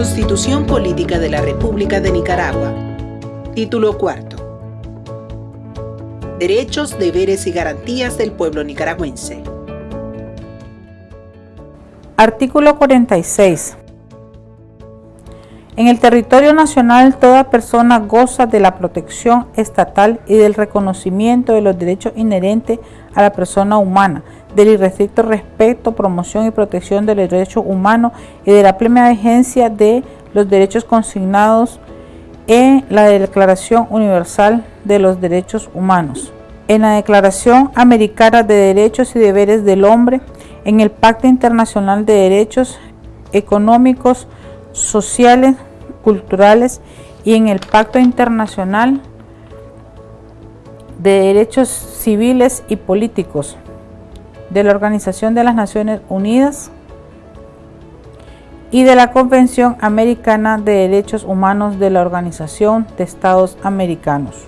Constitución Política de la República de Nicaragua. Título cuarto. Derechos, deberes y garantías del pueblo nicaragüense. Artículo 46. En el territorio nacional toda persona goza de la protección estatal y del reconocimiento de los derechos inherentes a la persona humana, del irrestricto respeto, promoción y protección de los derechos humanos y de la plena vigencia de los derechos consignados en la Declaración Universal de los Derechos Humanos, en la Declaración Americana de Derechos y Deberes del Hombre, en el Pacto Internacional de Derechos Económicos, Sociales, Culturales y en el Pacto Internacional de Derechos Civiles y Políticos de la Organización de las Naciones Unidas y de la Convención Americana de Derechos Humanos de la Organización de Estados Americanos.